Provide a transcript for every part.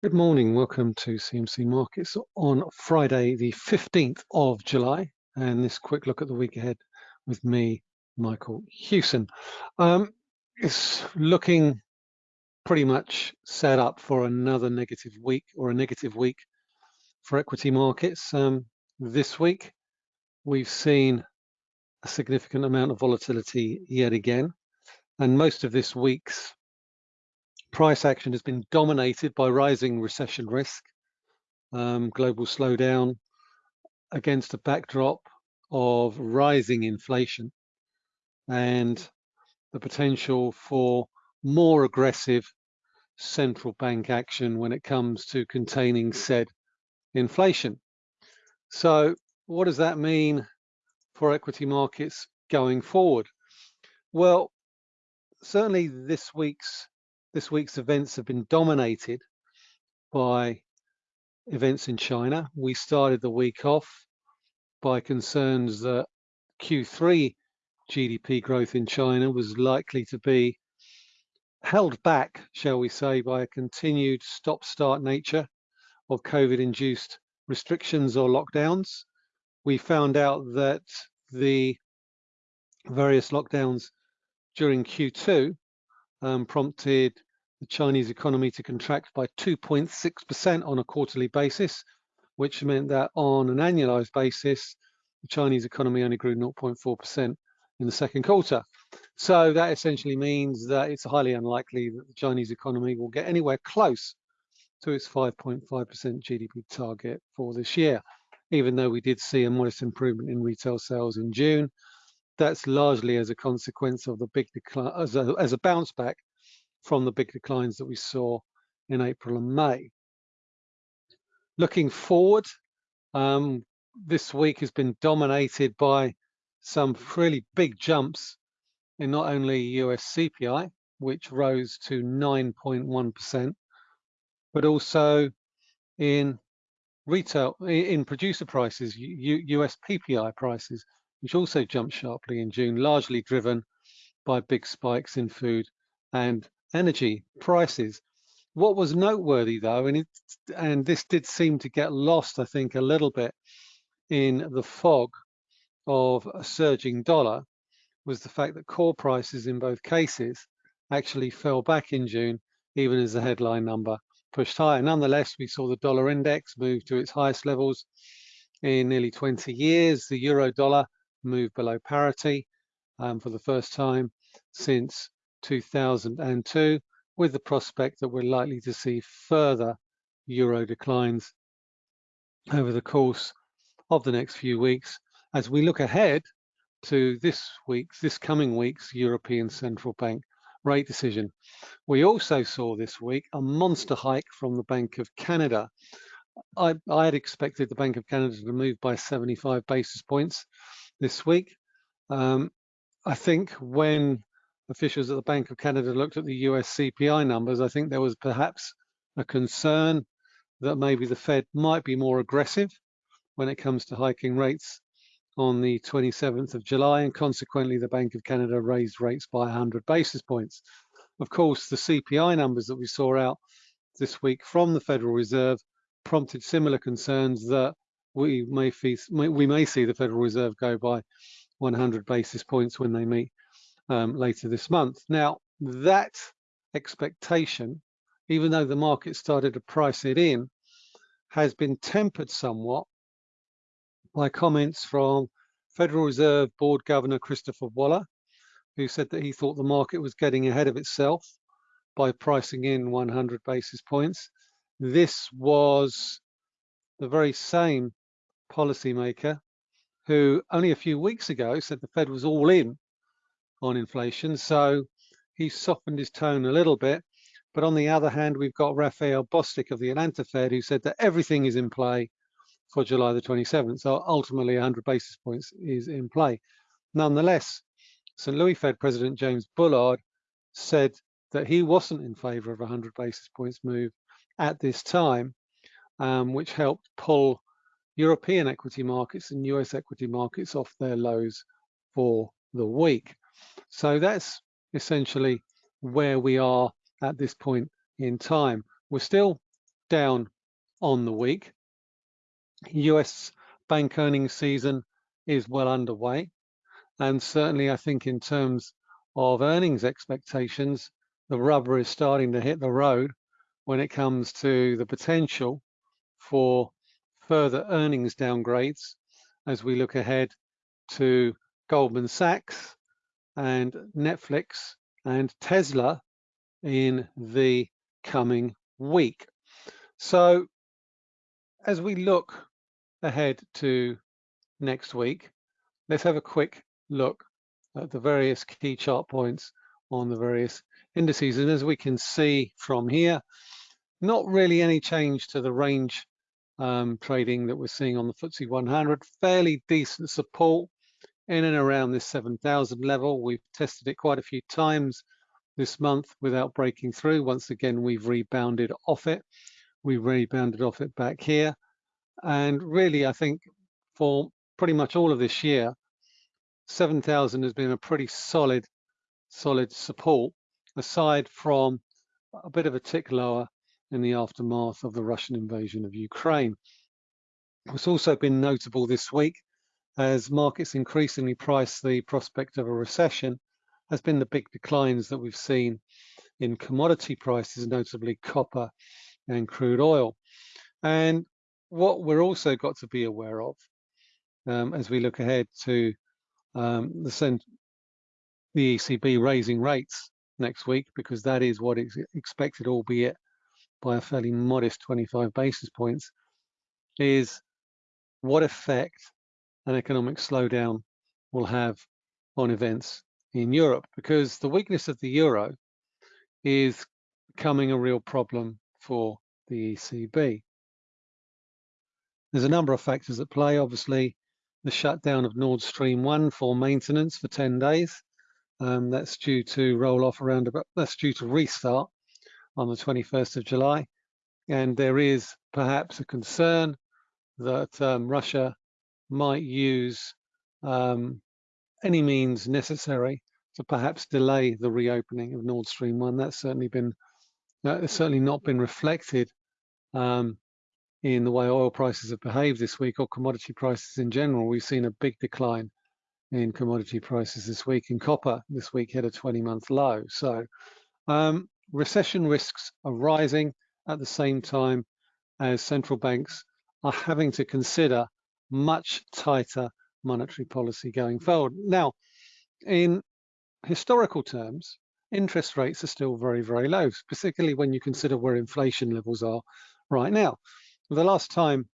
Good morning. Welcome to CMC Markets on Friday, the 15th of July, and this quick look at the week ahead with me, Michael Hewson. Um, it's looking pretty much set up for another negative week or a negative week for equity markets. Um, this week, we've seen a significant amount of volatility yet again, and most of this week's price action has been dominated by rising recession risk, um, global slowdown against a backdrop of rising inflation and the potential for more aggressive central bank action when it comes to containing said inflation. So what does that mean for equity markets going forward? Well, certainly this week's this week's events have been dominated by events in China. We started the week off by concerns that Q3 GDP growth in China was likely to be held back, shall we say, by a continued stop-start nature of COVID-induced restrictions or lockdowns. We found out that the various lockdowns during Q2 um, prompted the Chinese economy to contract by 2.6% on a quarterly basis, which meant that on an annualized basis, the Chinese economy only grew 0.4% in the second quarter. So that essentially means that it's highly unlikely that the Chinese economy will get anywhere close to its 5.5% GDP target for this year. Even though we did see a modest improvement in retail sales in June, that's largely as a consequence of the big decline, as a, as a bounce back from the big declines that we saw in April and May. Looking forward, um, this week has been dominated by some really big jumps in not only US CPI, which rose to 9.1%, but also in retail, in producer prices, US PPI prices, which also jumped sharply in June, largely driven by big spikes in food and energy prices. What was noteworthy though, and, it, and this did seem to get lost, I think, a little bit in the fog of a surging dollar, was the fact that core prices in both cases actually fell back in June, even as the headline number pushed higher. Nonetheless, we saw the dollar index move to its highest levels in nearly 20 years. The euro dollar moved below parity um, for the first time since 2002, with the prospect that we're likely to see further euro declines over the course of the next few weeks as we look ahead to this week's, this coming week's European Central Bank rate decision. We also saw this week a monster hike from the Bank of Canada. I, I had expected the Bank of Canada to move by 75 basis points this week. Um, I think when officials at the Bank of Canada looked at the US CPI numbers, I think there was perhaps a concern that maybe the Fed might be more aggressive when it comes to hiking rates on the 27th of July, and consequently the Bank of Canada raised rates by 100 basis points. Of course, the CPI numbers that we saw out this week from the Federal Reserve prompted similar concerns that we may, we may see the Federal Reserve go by 100 basis points when they meet um, later this month. Now, that expectation, even though the market started to price it in, has been tempered somewhat by comments from Federal Reserve Board Governor Christopher Waller, who said that he thought the market was getting ahead of itself by pricing in 100 basis points. This was the very same policymaker who only a few weeks ago said the Fed was all in on inflation. So he softened his tone a little bit. But on the other hand, we've got Raphael Bostic of the Atlanta Fed who said that everything is in play for July the 27th. So ultimately 100 basis points is in play. Nonetheless, St. Louis Fed President James Bullard said that he wasn't in favor of a 100 basis points move at this time, um, which helped pull European equity markets and US equity markets off their lows for the week. So that's essentially where we are at this point in time. We're still down on the week. US bank earnings season is well underway. And certainly I think in terms of earnings expectations, the rubber is starting to hit the road when it comes to the potential for further earnings downgrades as we look ahead to Goldman Sachs and Netflix and Tesla in the coming week. So as we look ahead to next week, let's have a quick look at the various key chart points on the various indices. And as we can see from here, not really any change to the range um, trading that we're seeing on the FTSE 100, fairly decent support in and around this 7,000 level. We've tested it quite a few times this month without breaking through. Once again, we've rebounded off it. We rebounded off it back here. And really, I think for pretty much all of this year, 7,000 has been a pretty solid, solid support, aside from a bit of a tick lower in the aftermath of the Russian invasion of Ukraine. It's also been notable this week as markets increasingly price the prospect of a recession has been the big declines that we've seen in commodity prices, notably copper and crude oil. And what we're also got to be aware of um, as we look ahead to um, the, the ECB raising rates next week, because that is what is expected, albeit by a fairly modest 25 basis points, is what effect an economic slowdown will have on events in Europe, because the weakness of the euro is becoming a real problem for the ECB. There's a number of factors at play. Obviously, the shutdown of Nord Stream 1 for maintenance for 10 days. Um, that's due to roll off around about, that's due to restart on the 21st of July. And there is perhaps a concern that um, Russia might use um, any means necessary to perhaps delay the reopening of Nord Stream 1. That's certainly been, certainly not been reflected um, in the way oil prices have behaved this week or commodity prices in general. We've seen a big decline in commodity prices this week. In copper, this week hit a 20-month low. So um, recession risks are rising at the same time as central banks are having to consider much tighter monetary policy going forward. Now, in historical terms, interest rates are still very, very low, particularly when you consider where inflation levels are right now. The last time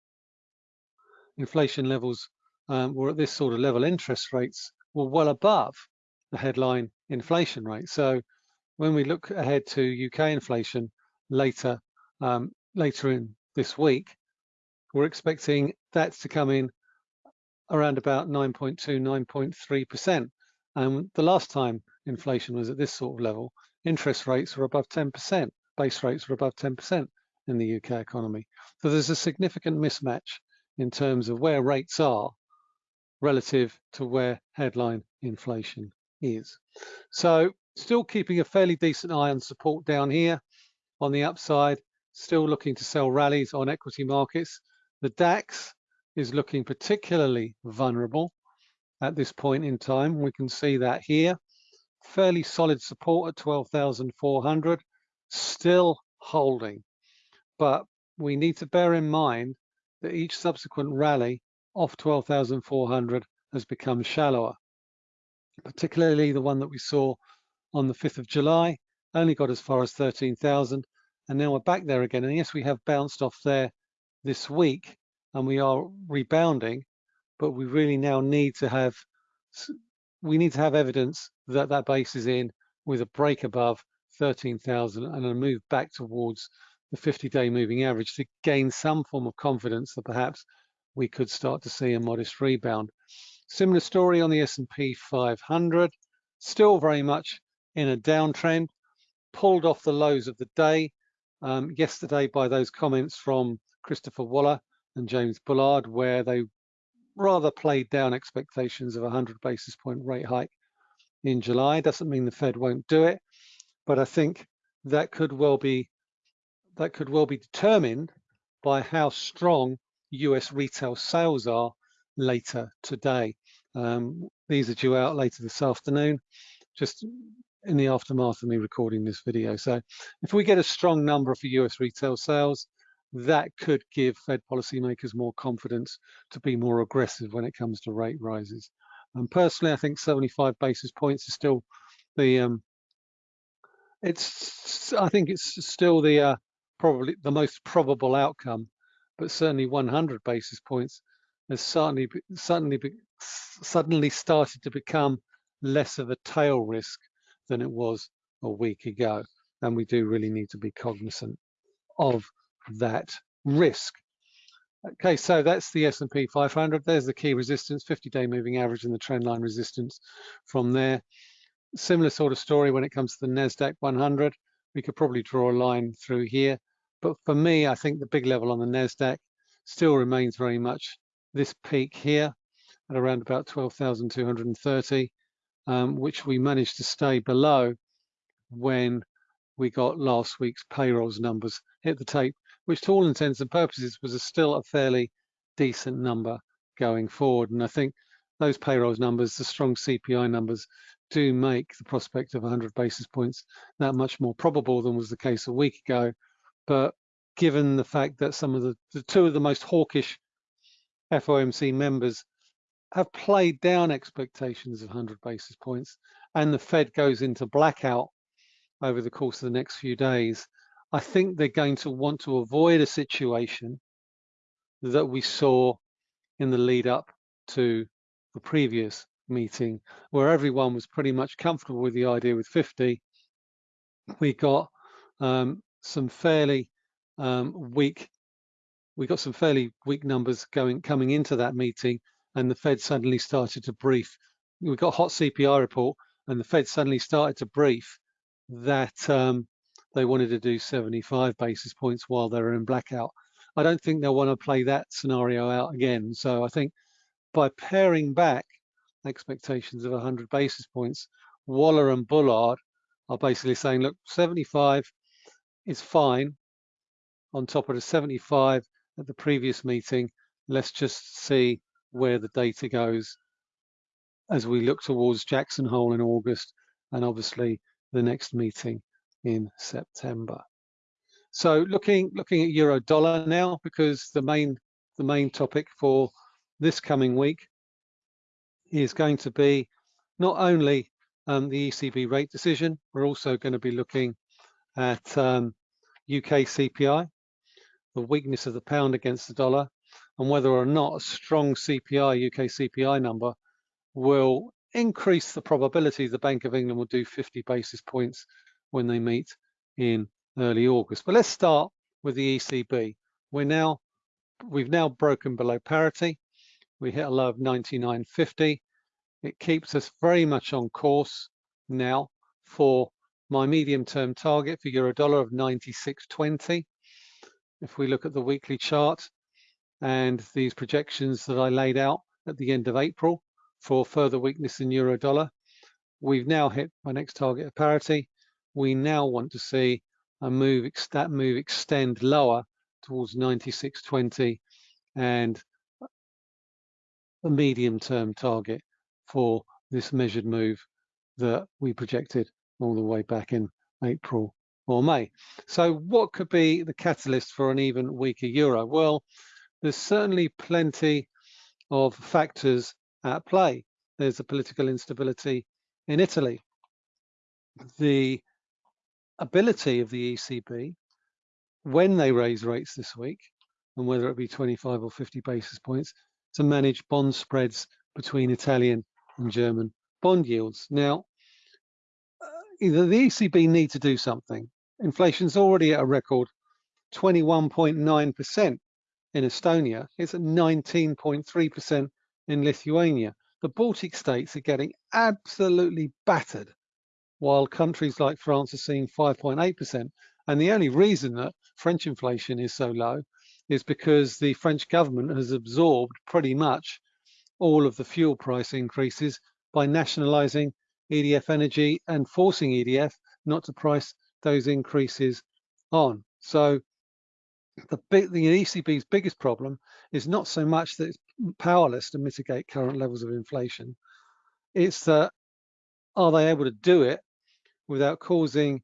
inflation levels um, were at this sort of level, interest rates were well above the headline inflation rate. So when we look ahead to UK inflation later um, later in this week, we're expecting that to come in around about 9.2, 9.3%. And the last time inflation was at this sort of level, interest rates were above 10%, base rates were above 10% in the UK economy. So there's a significant mismatch in terms of where rates are relative to where headline inflation is. So still keeping a fairly decent eye on support down here on the upside, still looking to sell rallies on equity markets. The DAX is looking particularly vulnerable at this point in time. We can see that here. Fairly solid support at 12,400, still holding but we need to bear in mind that each subsequent rally off 12,400 has become shallower, particularly the one that we saw on the 5th of July, only got as far as 13,000, and now we're back there again. And yes, we have bounced off there this week, and we are rebounding, but we really now need to have we need to have evidence that that base is in with a break above 13,000 and a move back towards the 50-day moving average to gain some form of confidence that perhaps we could start to see a modest rebound. Similar story on the S&P 500, still very much in a downtrend, pulled off the lows of the day um, yesterday by those comments from Christopher Waller and James Bullard, where they rather played down expectations of a 100 basis point rate hike in July. Doesn't mean the Fed won't do it, but I think that could well be that could well be determined by how strong US retail sales are later today. Um, these are due out later this afternoon, just in the aftermath of me recording this video. So if we get a strong number for US retail sales, that could give Fed policymakers more confidence to be more aggressive when it comes to rate rises. And personally, I think 75 basis points is still the um, it's I think it's still the uh, probably the most probable outcome, but certainly 100 basis points has certainly suddenly suddenly started to become less of a tail risk than it was a week ago, and we do really need to be cognizant of that risk. Okay, so that's the S&P 500. There's the key resistance, 50-day moving average and the trend line resistance from there. Similar sort of story when it comes to the NASDAQ 100. We could probably draw a line through here. But for me, I think the big level on the NASDAQ still remains very much this peak here at around about 12,230, um, which we managed to stay below when we got last week's payrolls numbers hit the tape which to all intents and purposes was a still a fairly decent number going forward. And I think those payrolls numbers, the strong CPI numbers, do make the prospect of 100 basis points that much more probable than was the case a week ago. But given the fact that some of the, the two of the most hawkish FOMC members have played down expectations of 100 basis points and the Fed goes into blackout over the course of the next few days, I think they're going to want to avoid a situation that we saw in the lead up to the previous meeting where everyone was pretty much comfortable with the idea with 50. We got um, some fairly um, weak, we got some fairly weak numbers going coming into that meeting and the Fed suddenly started to brief. We got a hot CPI report and the Fed suddenly started to brief that um, they wanted to do 75 basis points while they were in blackout. I don't think they'll want to play that scenario out again. So I think by paring back expectations of 100 basis points, Waller and Bullard are basically saying, look, 75 is fine on top of the 75 at the previous meeting. Let's just see where the data goes as we look towards Jackson Hole in August and obviously the next meeting in September. So looking looking at euro dollar now, because the main the main topic for this coming week is going to be not only um, the ECB rate decision, we're also going to be looking at um, UK CPI, the weakness of the pound against the dollar, and whether or not a strong CPI, UK CPI number, will increase the probability the Bank of England will do 50 basis points when they meet in early August. But let's start with the ECB. We're now, we've now broken below parity. We hit a low of 99.50. It keeps us very much on course now for my medium-term target for euro dollar of 96.20. If we look at the weekly chart and these projections that I laid out at the end of April for further weakness in euro dollar, we've now hit my next target of parity we now want to see a move that move extend lower towards 96.20 and a medium term target for this measured move that we projected all the way back in April or May. So what could be the catalyst for an even weaker euro? Well, there's certainly plenty of factors at play. There's a political instability in Italy. The ability of the ECB when they raise rates this week, and whether it be 25 or 50 basis points, to manage bond spreads between Italian and German bond yields. Now, uh, either the ECB need to do something. Inflation's already at a record 21.9% in Estonia. It's at 19.3% in Lithuania. The Baltic states are getting absolutely battered while countries like France are seeing 5.8%. And the only reason that French inflation is so low is because the French government has absorbed pretty much all of the fuel price increases by nationalizing EDF Energy and forcing EDF not to price those increases on. So the, big, the ECB's biggest problem is not so much that it's powerless to mitigate current levels of inflation. It's that are they able to do it without causing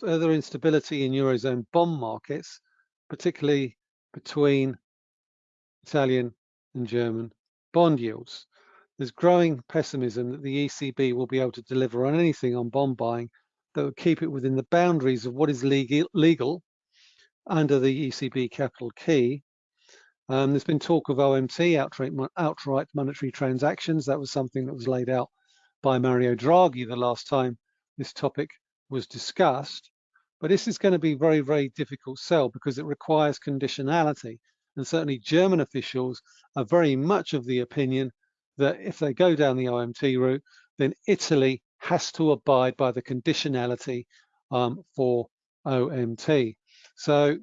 further instability in Eurozone bond markets, particularly between Italian and German bond yields. There's growing pessimism that the ECB will be able to deliver on anything on bond buying that would keep it within the boundaries of what is legal, legal under the ECB capital key. Um, there's been talk of OMT, outright, outright monetary transactions. That was something that was laid out by Mario Draghi the last time this topic was discussed. But this is going to be very, very difficult sell because it requires conditionality. And certainly German officials are very much of the opinion that if they go down the OMT route, then Italy has to abide by the conditionality um, for OMT. So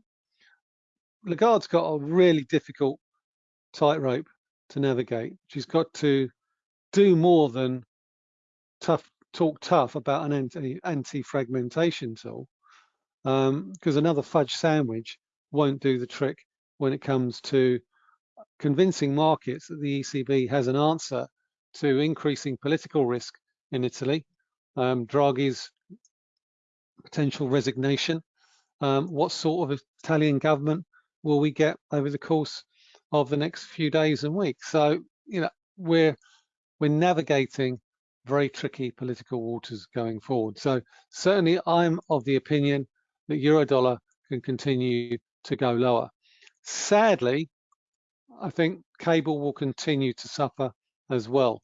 Lagarde's got a really difficult tightrope to navigate. She's got to do more than tough talk tough about an anti anti-fragmentation tool because um, another fudge sandwich won't do the trick when it comes to convincing markets that the ECB has an answer to increasing political risk in Italy, um, Draghi's potential resignation, um, what sort of Italian government will we get over the course of the next few days and weeks? So, you know, we're we're navigating very tricky political waters going forward. So certainly I'm of the opinion that Eurodollar can continue to go lower. Sadly, I think cable will continue to suffer as well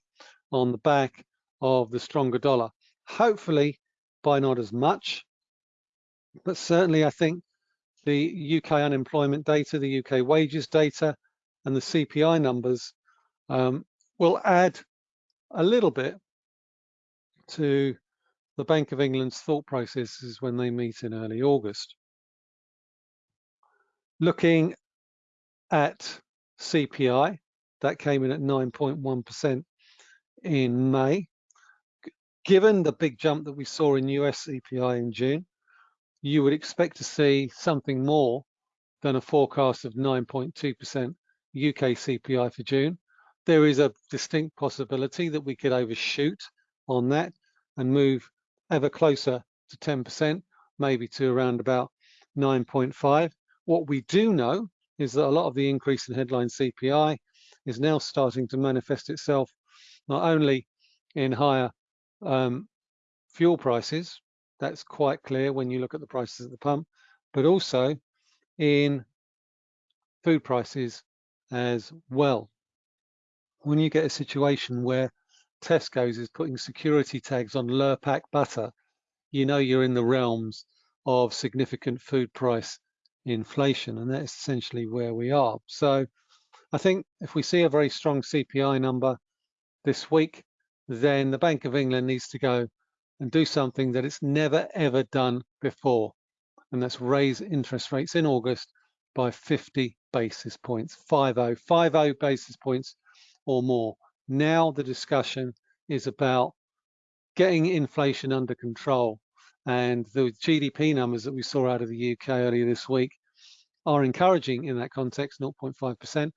on the back of the stronger dollar. Hopefully by not as much, but certainly I think the UK unemployment data, the UK wages data, and the CPI numbers um, will add a little bit to the Bank of England's thought processes when they meet in early August. Looking at CPI, that came in at 9.1% in May. Given the big jump that we saw in US CPI in June, you would expect to see something more than a forecast of 9.2% UK CPI for June. There is a distinct possibility that we could overshoot on that and move ever closer to 10%, maybe to around about 9.5. What we do know is that a lot of the increase in headline CPI is now starting to manifest itself not only in higher um, fuel prices, that's quite clear when you look at the prices at the pump, but also in food prices as well. When you get a situation where Tesco's is putting security tags on Lurpak butter, you know you're in the realms of significant food price inflation, and that's essentially where we are. So I think if we see a very strong CPI number this week, then the Bank of England needs to go and do something that it's never ever done before, and that's raise interest rates in August by 50 basis points, 50, 50 basis points or more. Now the discussion is about getting inflation under control and the GDP numbers that we saw out of the UK earlier this week are encouraging in that context, 0.5%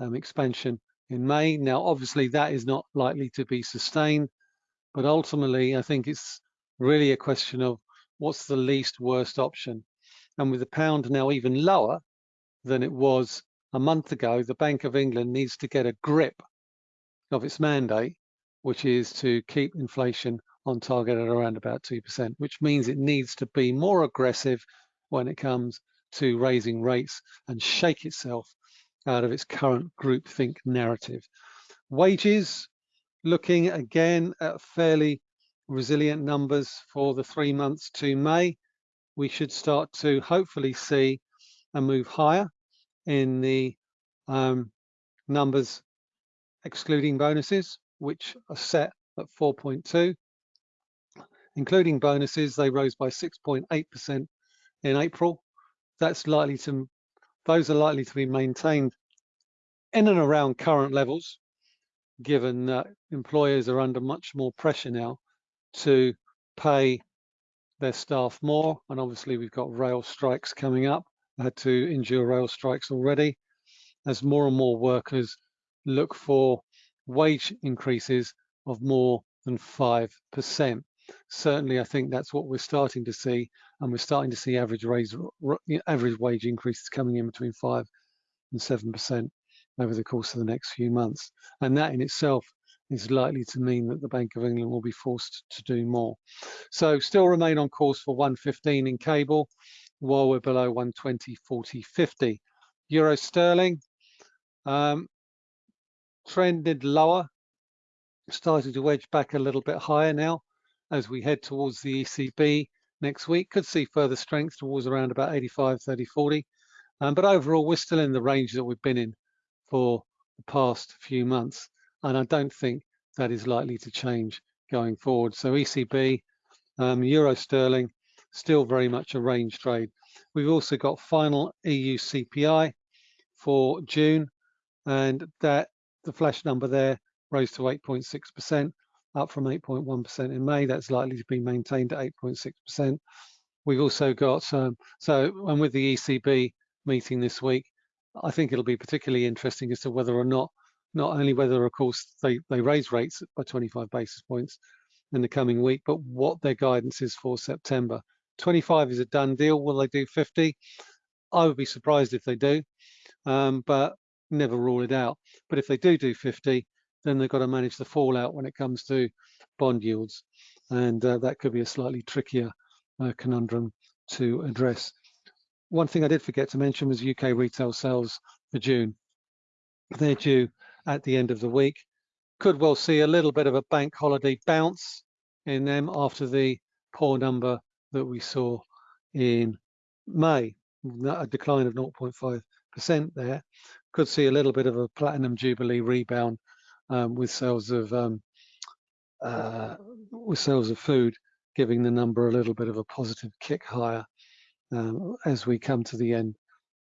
um, expansion in May. Now, obviously, that is not likely to be sustained, but ultimately, I think it's really a question of what's the least worst option. And with the pound now even lower than it was a month ago, the Bank of England needs to get a grip of its mandate, which is to keep inflation on target at around about 2%, which means it needs to be more aggressive when it comes to raising rates and shake itself out of its current groupthink narrative. Wages, looking again at fairly resilient numbers for the three months to May, we should start to hopefully see a move higher in the um, numbers excluding bonuses, which are set at 4.2 including bonuses, they rose by 6.8% in April. That's likely to, those are likely to be maintained in and around current levels, given that employers are under much more pressure now to pay their staff more. And obviously we've got rail strikes coming up. I had to endure rail strikes already as more and more workers look for wage increases of more than 5%. Certainly, I think that's what we're starting to see, and we're starting to see average, raise, average wage increases coming in between 5 and 7% over the course of the next few months. And that in itself is likely to mean that the Bank of England will be forced to do more. So still remain on course for 115 in cable, while we're below 120, 40, 50. Euro sterling um, trended lower, starting to wedge back a little bit higher now as we head towards the ECB next week. Could see further strength towards around about 85, 30, 40. Um, but overall, we're still in the range that we've been in for the past few months. And I don't think that is likely to change going forward. So ECB, um, Euro sterling, still very much a range trade. We've also got final EU CPI for June, and that the flash number there rose to 8.6%, up from 8.1% in May. That's likely to be maintained at 8.6%. We've also got, um, so, and with the ECB meeting this week, I think it'll be particularly interesting as to whether or not, not only whether, of course, they, they raise rates by 25 basis points in the coming week, but what their guidance is for September. 25 is a done deal. Will they do 50? I would be surprised if they do, um, but never rule it out. But if they do do 50, then they've got to manage the fallout when it comes to bond yields. And uh, that could be a slightly trickier uh, conundrum to address. One thing I did forget to mention was UK retail sales for June. They're due at the end of the week. Could well see a little bit of a bank holiday bounce in them after the poor number that we saw in May, a decline of 0.5% there. Could see a little bit of a platinum jubilee rebound um, with sales of um, uh, with sales of food, giving the number a little bit of a positive kick higher um, as we come to the end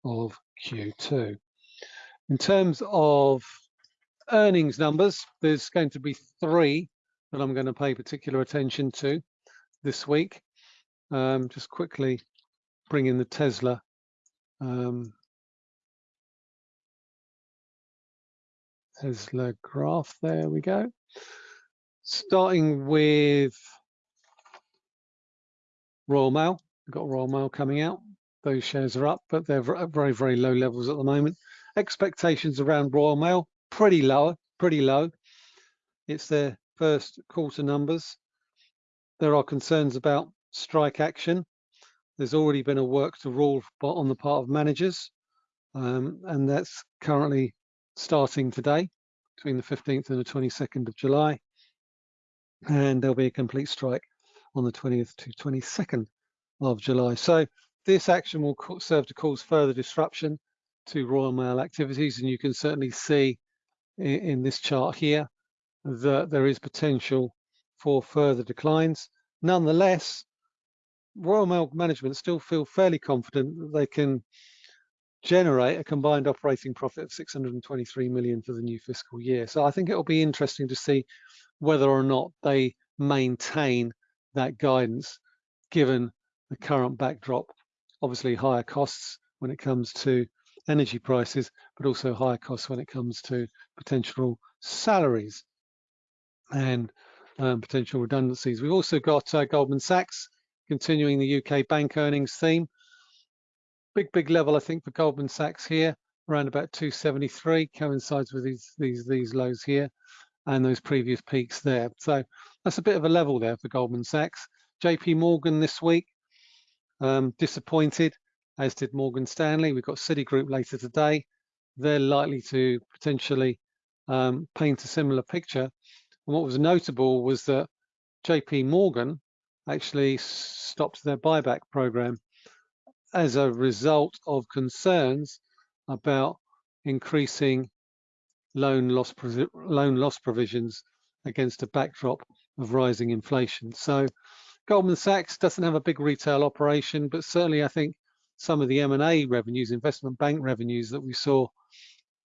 of Q2. In terms of earnings numbers, there's going to be three that I'm going to pay particular attention to this week. Um, just quickly bring in the Tesla um, Tesla graph. There we go. Starting with Royal Mail. We've got Royal Mail coming out. Those shares are up, but they're at very, very low levels at the moment. Expectations around Royal Mail, pretty low, pretty low. It's their first quarter numbers. There are concerns about strike action. There's already been a work to rule on the part of managers, um, and that's currently starting today between the 15th and the 22nd of July. And there'll be a complete strike on the 20th to 22nd of July. So this action will serve to cause further disruption to Royal Mail activities, and you can certainly see in, in this chart here that there is potential for further declines. Nonetheless, Royal Mail management still feel fairly confident that they can generate a combined operating profit of 623 million for the new fiscal year. So I think it'll be interesting to see whether or not they maintain that guidance given the current backdrop. Obviously higher costs when it comes to energy prices, but also higher costs when it comes to potential salaries and um, potential redundancies. We've also got uh, Goldman Sachs continuing the UK bank earnings theme. Big, big level, I think, for Goldman Sachs here, around about 273, coincides with these, these, these lows here and those previous peaks there. So that's a bit of a level there for Goldman Sachs. JP Morgan this week, um, disappointed, as did Morgan Stanley. We've got Citigroup later today. They're likely to potentially um, paint a similar picture. And what was notable was that JP Morgan actually stopped their buyback program as a result of concerns about increasing loan loss loan loss provisions against a backdrop of rising inflation. So Goldman Sachs doesn't have a big retail operation, but certainly I think some of the M&A revenues, investment bank revenues that we saw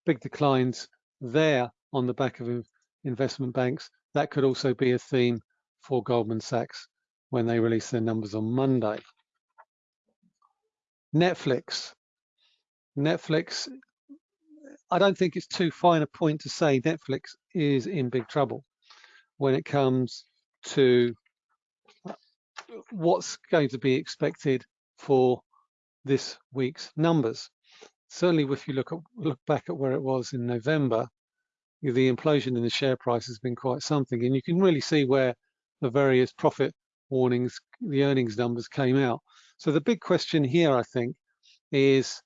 big declines there on the back of investment banks, that could also be a theme for Goldman Sachs when they release their numbers on Monday. Netflix. Netflix, I don't think it's too fine a point to say Netflix is in big trouble when it comes to uh, what's going to be expected for this week's numbers. Certainly, if you look at, look back at where it was in November, the implosion in the share price has been quite something, and you can really see where the various profit warnings, the earnings numbers came out. So the big question here, I think, is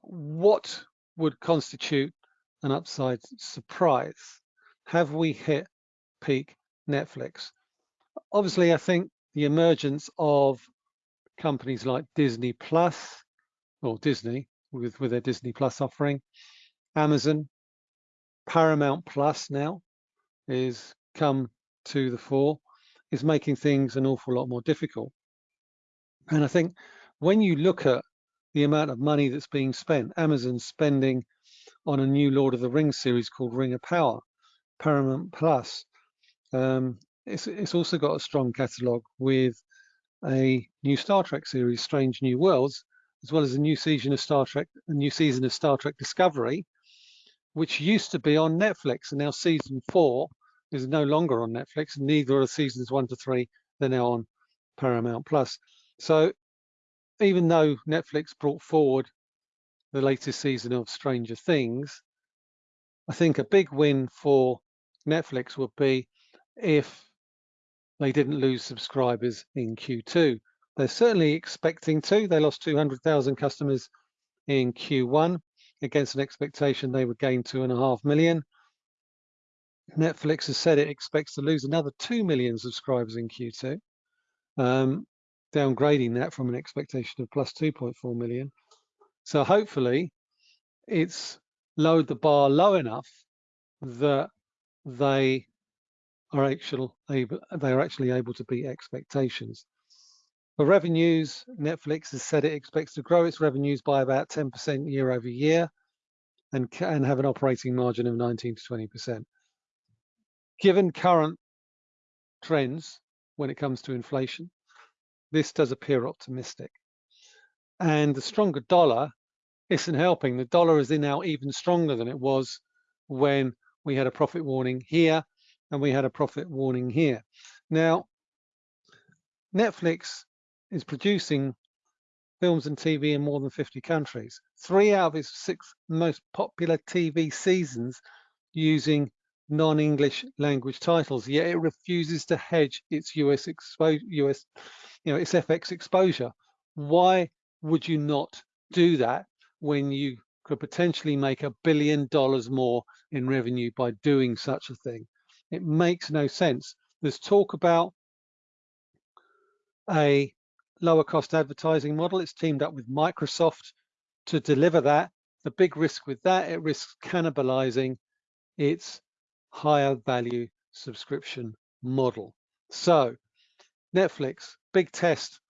what would constitute an upside surprise? Have we hit peak Netflix? Obviously, I think the emergence of companies like Disney Plus, or Disney with, with their Disney Plus offering, Amazon, Paramount Plus now is come to the fore, is making things an awful lot more difficult. And I think when you look at the amount of money that's being spent, Amazon's spending on a new Lord of the Rings series called Ring of Power, Paramount Plus. Um, it's, it's also got a strong catalogue with a new Star Trek series, Strange New Worlds, as well as a new season of Star Trek, a new season of Star Trek Discovery, which used to be on Netflix, and now season four is no longer on Netflix. Neither are seasons one to three; they're now on Paramount Plus. So, even though Netflix brought forward the latest season of Stranger Things, I think a big win for Netflix would be if they didn't lose subscribers in Q2. They're certainly expecting to. They lost 200,000 customers in Q1 against an expectation they would gain two and a half million. Netflix has said it expects to lose another 2 million subscribers in Q2, um, downgrading that from an expectation of plus 2.4 million. So hopefully it's lowered the bar low enough that they are actually able, they are actually able to beat expectations. For revenues, Netflix has said it expects to grow its revenues by about 10% year over year and can have an operating margin of 19 to 20%. Given current trends when it comes to inflation, this does appear optimistic. And the stronger dollar isn't helping. The dollar is in now even stronger than it was when we had a profit warning here and we had a profit warning here. Now, Netflix is producing films and TV in more than 50 countries. Three out of its six most popular TV seasons using non-English language titles, yet it refuses to hedge its US exposure, US, you know, its FX exposure. Why would you not do that when you could potentially make a billion dollars more in revenue by doing such a thing? It makes no sense. There's talk about a lower cost advertising model. It's teamed up with Microsoft to deliver that. The big risk with that, it risks cannibalizing its higher value subscription model. So Netflix, big test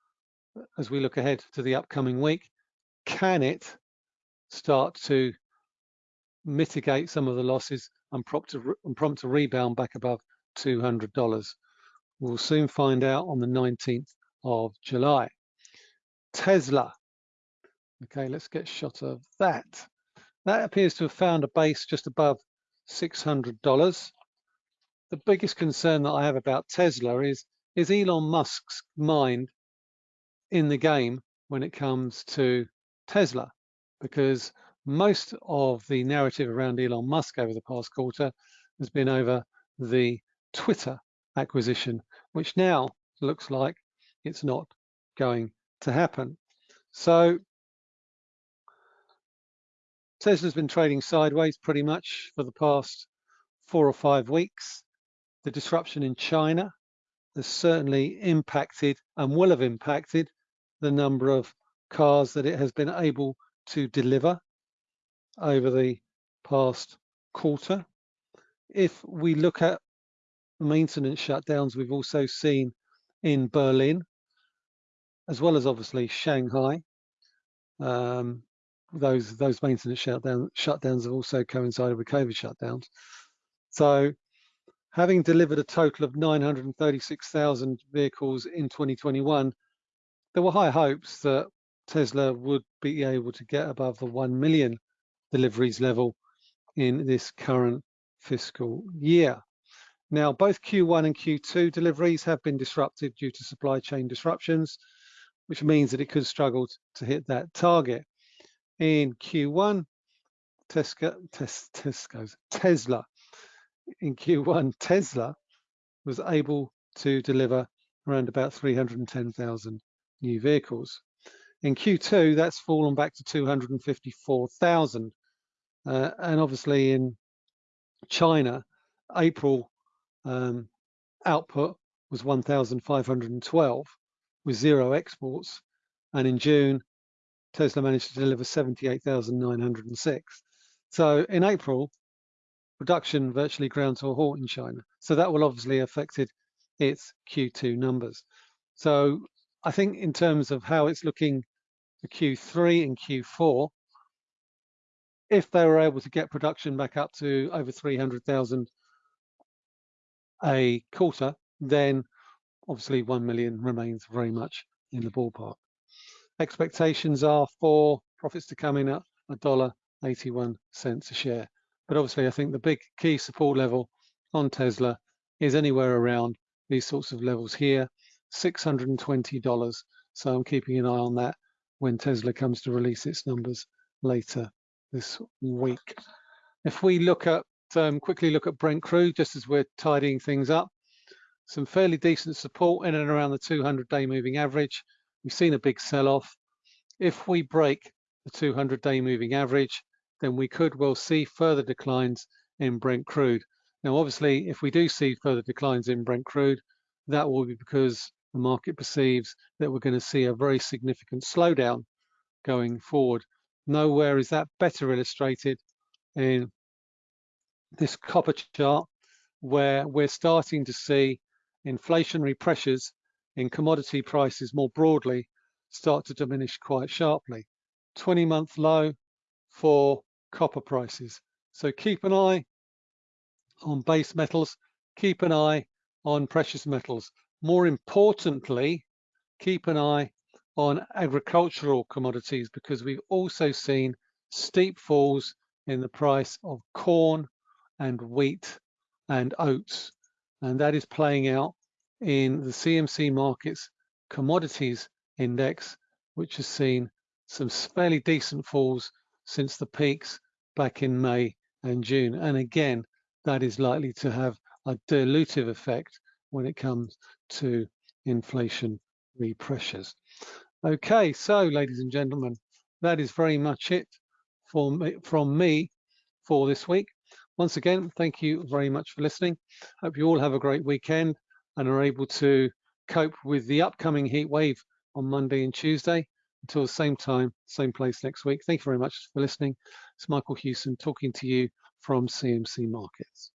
uh, as we look ahead to the upcoming week. Can it start to mitigate some of the losses and prompt a, and prompt a rebound back above $200? We'll soon find out on the 19th of July. Tesla. Okay, let's get shot of that. That appears to have found a base just above $600. The biggest concern that I have about Tesla is, is Elon Musk's mind in the game when it comes to Tesla, because most of the narrative around Elon Musk over the past quarter has been over the Twitter acquisition, which now looks like it's not going to happen. So Tesla's been trading sideways pretty much for the past four or five weeks. The disruption in China has certainly impacted and will have impacted the number of cars that it has been able to deliver over the past quarter. If we look at maintenance shutdowns we've also seen in Berlin, as well as obviously Shanghai. Um, those those maintenance shutdown, shutdowns have also coincided with COVID shutdowns. So having delivered a total of 936,000 vehicles in 2021, there were high hopes that Tesla would be able to get above the 1 million deliveries level in this current fiscal year. Now, both Q1 and Q2 deliveries have been disrupted due to supply chain disruptions, which means that it could struggle to hit that target. In Q1, Tesla, tes, Tesla, in Q1, Tesla was able to deliver around about 310,000 new vehicles. In Q2, that's fallen back to 254,000. Uh, and obviously in China, April um, output was 1,512 with zero exports. And in June, Tesla managed to deliver 78,906. So in April, production virtually ground to a halt in China. So that will obviously affected its Q2 numbers. So I think in terms of how it's looking for Q3 and Q4, if they were able to get production back up to over 300,000 a quarter, then obviously 1 million remains very much in the ballpark. Expectations are for profits to come in at a dollar 81 cents a share. But obviously, I think the big key support level on Tesla is anywhere around these sorts of levels here, $620. So I'm keeping an eye on that when Tesla comes to release its numbers later this week. If we look at um, quickly look at Brent crude, just as we're tidying things up, some fairly decent support in and around the 200-day moving average. We've seen a big sell-off. If we break the 200-day moving average, then we could well see further declines in Brent crude. Now, obviously, if we do see further declines in Brent crude, that will be because the market perceives that we're going to see a very significant slowdown going forward. Nowhere is that better illustrated in this copper chart, where we're starting to see inflationary pressures in commodity prices more broadly start to diminish quite sharply. 20 month low for copper prices. So keep an eye on base metals, keep an eye on precious metals. More importantly, keep an eye on agricultural commodities because we've also seen steep falls in the price of corn and wheat and oats. And that is playing out in the CMC markets commodities index, which has seen some fairly decent falls since the peaks back in May and June. And again, that is likely to have a dilutive effect when it comes to inflation pressures. Okay, so ladies and gentlemen, that is very much it for me, from me for this week. Once again, thank you very much for listening. Hope you all have a great weekend and are able to cope with the upcoming heat wave on Monday and Tuesday. Until the same time, same place next week. Thank you very much for listening. It's Michael Hewson talking to you from CMC Markets.